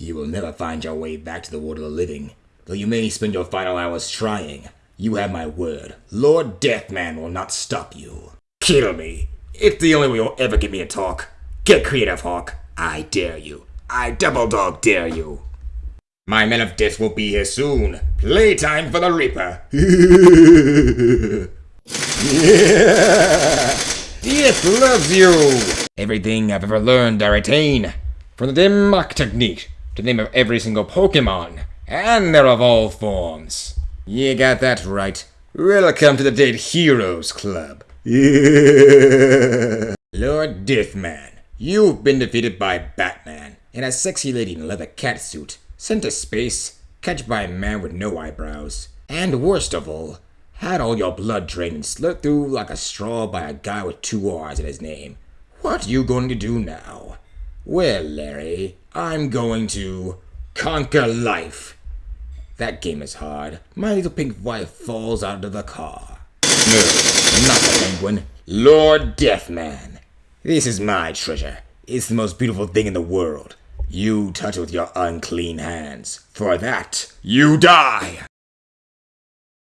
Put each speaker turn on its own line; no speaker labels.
You will never find your way back to the world of the living, though you may spend your final hours trying. You have my word. Lord Deathman will not stop you. Kill me. It's the only way you'll ever get me a talk. Get creative, Hawk. I dare you. I double dog dare you. My men of death will be here soon. Playtime for the Reaper. Death loves you. Everything I've ever learned, I retain. From the dim mak technique the name of every single Pokemon, and their evolved forms. You got that right. Welcome to the Dead Heroes Club. Lord Deathman, you've been defeated by Batman and a sexy lady in a leather catsuit, sent to space, catched by a man with no eyebrows, and worst of all, had all your blood drained and slit through like a straw by a guy with two R's in his name. What are you going to do now? Well, Larry, I'm going to conquer life. That game is hard. My little pink wife falls out of the car. No, not the penguin. Lord Deathman. This is my treasure. It's the most beautiful thing in the world. You touch it with your unclean hands. For that, you die!